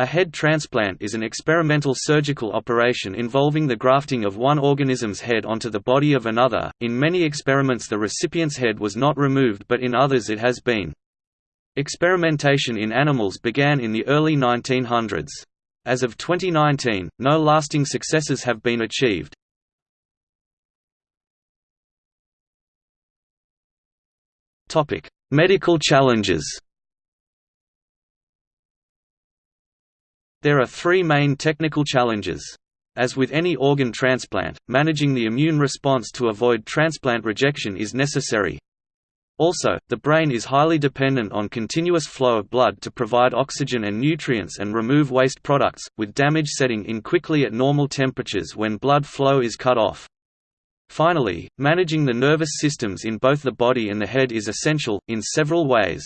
A head transplant is an experimental surgical operation involving the grafting of one organism's head onto the body of another. In many experiments, the recipient's head was not removed, but in others, it has been. Experimentation in animals began in the early 1900s. As of 2019, no lasting successes have been achieved. Medical challenges There are three main technical challenges. As with any organ transplant, managing the immune response to avoid transplant rejection is necessary. Also, the brain is highly dependent on continuous flow of blood to provide oxygen and nutrients and remove waste products, with damage setting in quickly at normal temperatures when blood flow is cut off. Finally, managing the nervous systems in both the body and the head is essential, in several ways.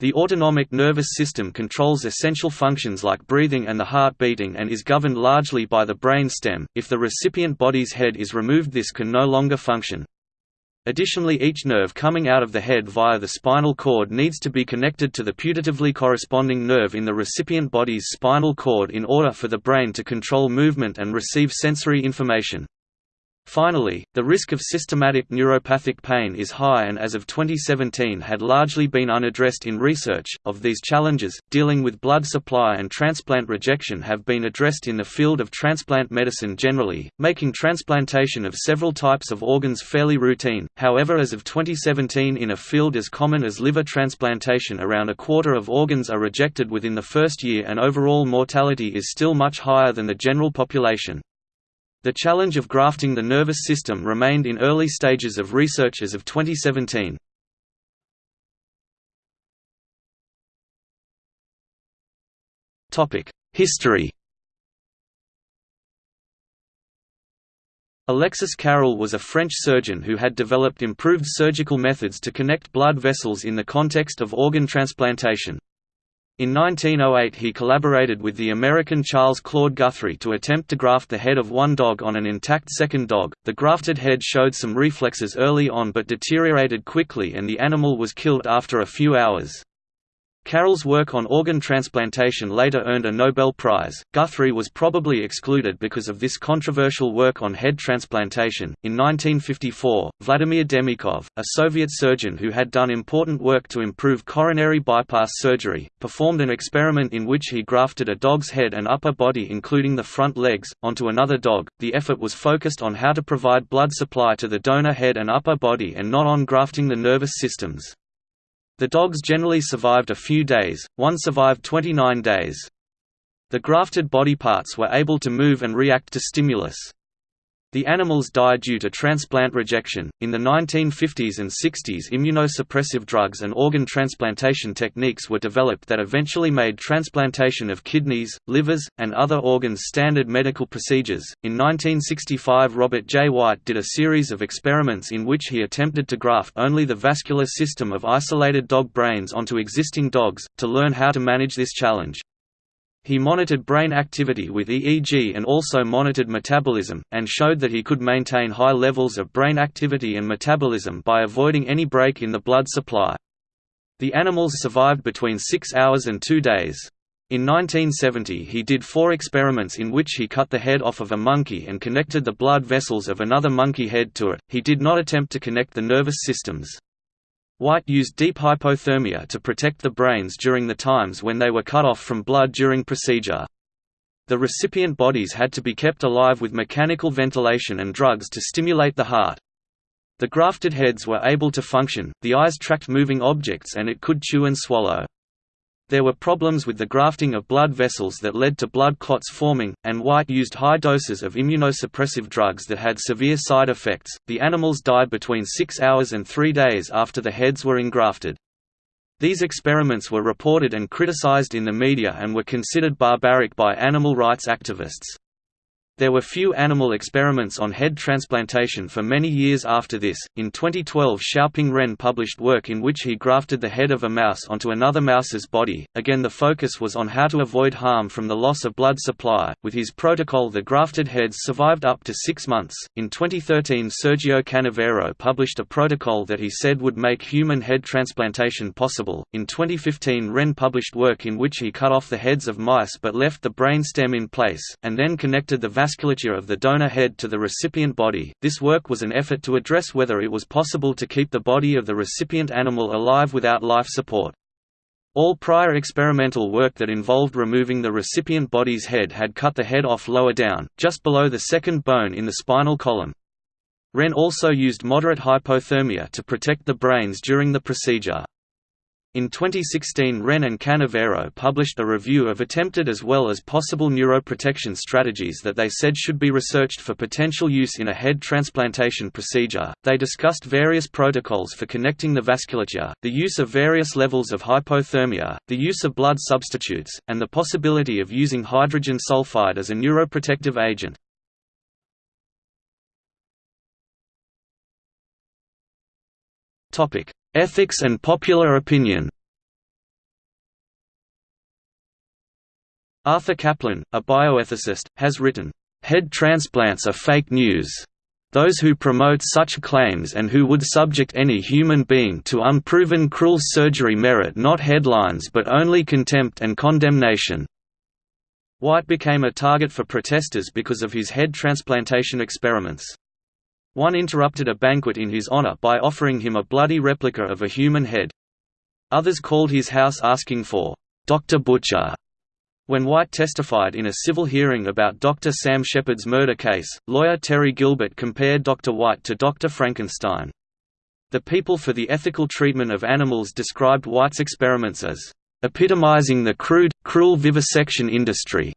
The autonomic nervous system controls essential functions like breathing and the heart beating and is governed largely by the brain stem. If the recipient body's head is removed this can no longer function. Additionally each nerve coming out of the head via the spinal cord needs to be connected to the putatively corresponding nerve in the recipient body's spinal cord in order for the brain to control movement and receive sensory information. Finally, the risk of systematic neuropathic pain is high and as of 2017 had largely been unaddressed in research. Of these challenges, dealing with blood supply and transplant rejection have been addressed in the field of transplant medicine generally, making transplantation of several types of organs fairly routine. However, as of 2017 in a field as common as liver transplantation around a quarter of organs are rejected within the first year and overall mortality is still much higher than the general population. The challenge of grafting the nervous system remained in early stages of research as of 2017. History Alexis Carrel was a French surgeon who had developed improved surgical methods to connect blood vessels in the context of organ transplantation. In 1908 he collaborated with the American Charles Claude Guthrie to attempt to graft the head of one dog on an intact second dog. The grafted head showed some reflexes early on but deteriorated quickly and the animal was killed after a few hours. Carrel's work on organ transplantation later earned a Nobel Prize. Guthrie was probably excluded because of this controversial work on head transplantation. In 1954, Vladimir Demikhov, a Soviet surgeon who had done important work to improve coronary bypass surgery, performed an experiment in which he grafted a dog's head and upper body, including the front legs, onto another dog. The effort was focused on how to provide blood supply to the donor head and upper body and not on grafting the nervous systems. The dogs generally survived a few days, one survived 29 days. The grafted body parts were able to move and react to stimulus. The animals died due to transplant rejection. In the 1950s and 60s, immunosuppressive drugs and organ transplantation techniques were developed that eventually made transplantation of kidneys, livers, and other organs standard medical procedures. In 1965, Robert J. White did a series of experiments in which he attempted to graft only the vascular system of isolated dog brains onto existing dogs, to learn how to manage this challenge. He monitored brain activity with EEG and also monitored metabolism, and showed that he could maintain high levels of brain activity and metabolism by avoiding any break in the blood supply. The animals survived between six hours and two days. In 1970 he did four experiments in which he cut the head off of a monkey and connected the blood vessels of another monkey head to it, he did not attempt to connect the nervous systems. White used deep hypothermia to protect the brains during the times when they were cut off from blood during procedure. The recipient bodies had to be kept alive with mechanical ventilation and drugs to stimulate the heart. The grafted heads were able to function, the eyes tracked moving objects and it could chew and swallow. There were problems with the grafting of blood vessels that led to blood clots forming, and White used high doses of immunosuppressive drugs that had severe side effects. The animals died between six hours and three days after the heads were engrafted. These experiments were reported and criticized in the media and were considered barbaric by animal rights activists. There were few animal experiments on head transplantation for many years after this. In 2012, Xiaoping Ren published work in which he grafted the head of a mouse onto another mouse's body. Again, the focus was on how to avoid harm from the loss of blood supply. With his protocol, the grafted heads survived up to six months. In 2013, Sergio Canavero published a protocol that he said would make human head transplantation possible. In 2015, Ren published work in which he cut off the heads of mice but left the brain stem in place, and then connected the vasculature of the donor head to the recipient body. This work was an effort to address whether it was possible to keep the body of the recipient animal alive without life support. All prior experimental work that involved removing the recipient body's head had cut the head off lower down, just below the second bone in the spinal column. Ren also used moderate hypothermia to protect the brains during the procedure. In 2016 Ren and Canavero published a review of attempted as well as possible neuroprotection strategies that they said should be researched for potential use in a head transplantation procedure. They discussed various protocols for connecting the vasculature, the use of various levels of hypothermia, the use of blood substitutes, and the possibility of using hydrogen sulfide as a neuroprotective agent. Topic: Ethics and popular opinion Arthur Caplan, a bioethicist, has written, "...head transplants are fake news. Those who promote such claims and who would subject any human being to unproven cruel surgery merit not headlines but only contempt and condemnation." White became a target for protesters because of his head transplantation experiments. One interrupted a banquet in his honor by offering him a bloody replica of a human head. Others called his house asking for, "'Dr. Butcher' When White testified in a civil hearing about Dr. Sam Sheppard's murder case, lawyer Terry Gilbert compared Dr. White to Dr. Frankenstein. The People for the Ethical Treatment of Animals described White's experiments as epitomizing the crude, cruel vivisection industry.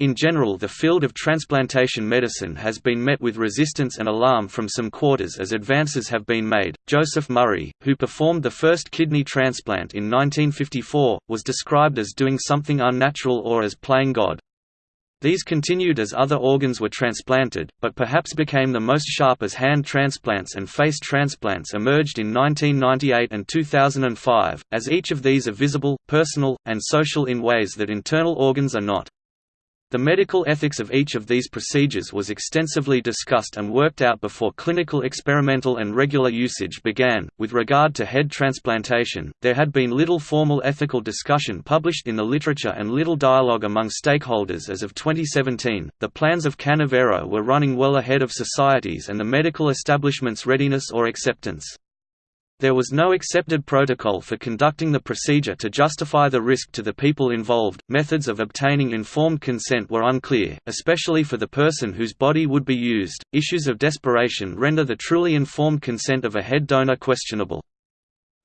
In general the field of transplantation medicine has been met with resistance and alarm from some quarters as advances have been made. Joseph Murray, who performed the first kidney transplant in 1954, was described as doing something unnatural or as playing God. These continued as other organs were transplanted, but perhaps became the most sharp as hand transplants and face transplants emerged in 1998 and 2005, as each of these are visible, personal, and social in ways that internal organs are not. The medical ethics of each of these procedures was extensively discussed and worked out before clinical experimental and regular usage began. With regard to head transplantation, there had been little formal ethical discussion published in the literature and little dialogue among stakeholders as of 2017. The plans of Canavero were running well ahead of societies and the medical establishment's readiness or acceptance. There was no accepted protocol for conducting the procedure to justify the risk to the people involved. Methods of obtaining informed consent were unclear, especially for the person whose body would be used. Issues of desperation render the truly informed consent of a head donor questionable.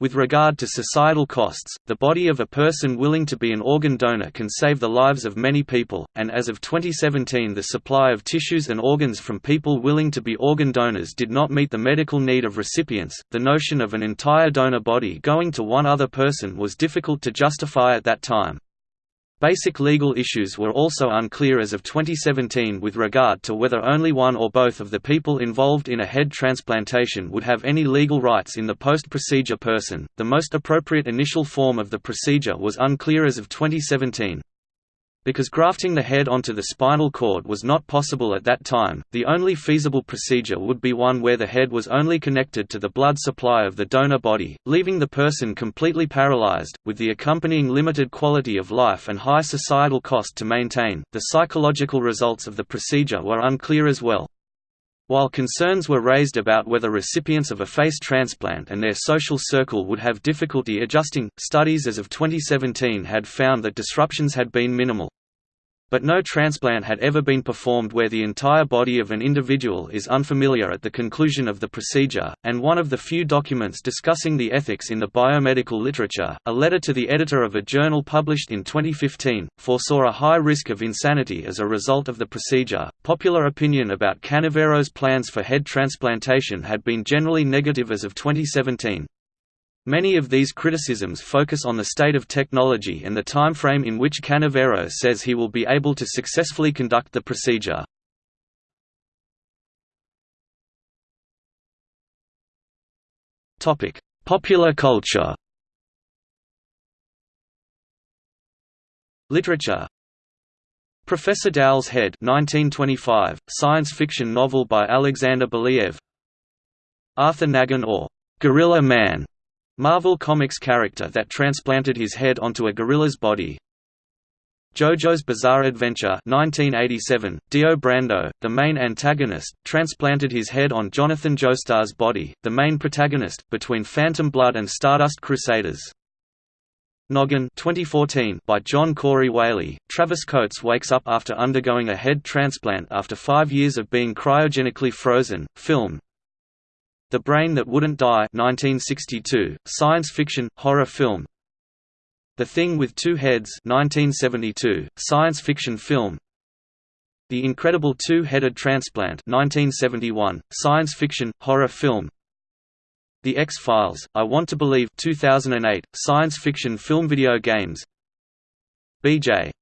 With regard to societal costs, the body of a person willing to be an organ donor can save the lives of many people, and as of 2017 the supply of tissues and organs from people willing to be organ donors did not meet the medical need of recipients. The notion of an entire donor body going to one other person was difficult to justify at that time. Basic legal issues were also unclear as of 2017 with regard to whether only one or both of the people involved in a head transplantation would have any legal rights in the post-procedure person. The most appropriate initial form of the procedure was unclear as of 2017. Because grafting the head onto the spinal cord was not possible at that time, the only feasible procedure would be one where the head was only connected to the blood supply of the donor body, leaving the person completely paralyzed, with the accompanying limited quality of life and high societal cost to maintain. The psychological results of the procedure were unclear as well. While concerns were raised about whether recipients of a face transplant and their social circle would have difficulty adjusting, studies as of 2017 had found that disruptions had been minimal. But no transplant had ever been performed where the entire body of an individual is unfamiliar at the conclusion of the procedure, and one of the few documents discussing the ethics in the biomedical literature, a letter to the editor of a journal published in 2015, foresaw a high risk of insanity as a result of the procedure. Popular opinion about Canavero's plans for head transplantation had been generally negative as of 2017. Many of these criticisms focus on the state of technology and the timeframe in which Canavero says he will be able to successfully conduct the procedure. Popular culture. Literature. Professor Dowell's Head 1925, science fiction novel by Alexander Belyaev. Arthur Nagan or Gorilla Man. Marvel Comics character that transplanted his head onto a gorilla's body JoJo's Bizarre Adventure 1987, Dio Brando, the main antagonist, transplanted his head on Jonathan Joestar's body, the main protagonist, between Phantom Blood and Stardust Crusaders. Noggin 2014 by John Corey Whaley, Travis Coates wakes up after undergoing a head transplant after five years of being cryogenically frozen. Film The Brain That Wouldn't Die 1962, science fiction, horror film. The Thing with Two Heads 1972, science fiction film. The Incredible Two-Headed Transplant 1971, science fiction, horror film. The X-Files, I Want to Believe 2008, science fiction film video games. B.J.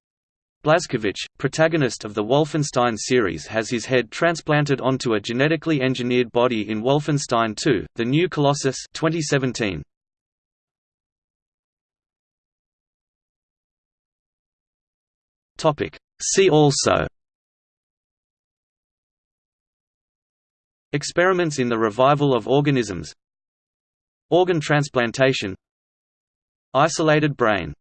Blazkowicz, protagonist of the Wolfenstein series has his head transplanted onto a genetically engineered body in Wolfenstein 2, The New Colossus 2017. See also Experiments in the revival of organisms Organ transplantation Isolated brain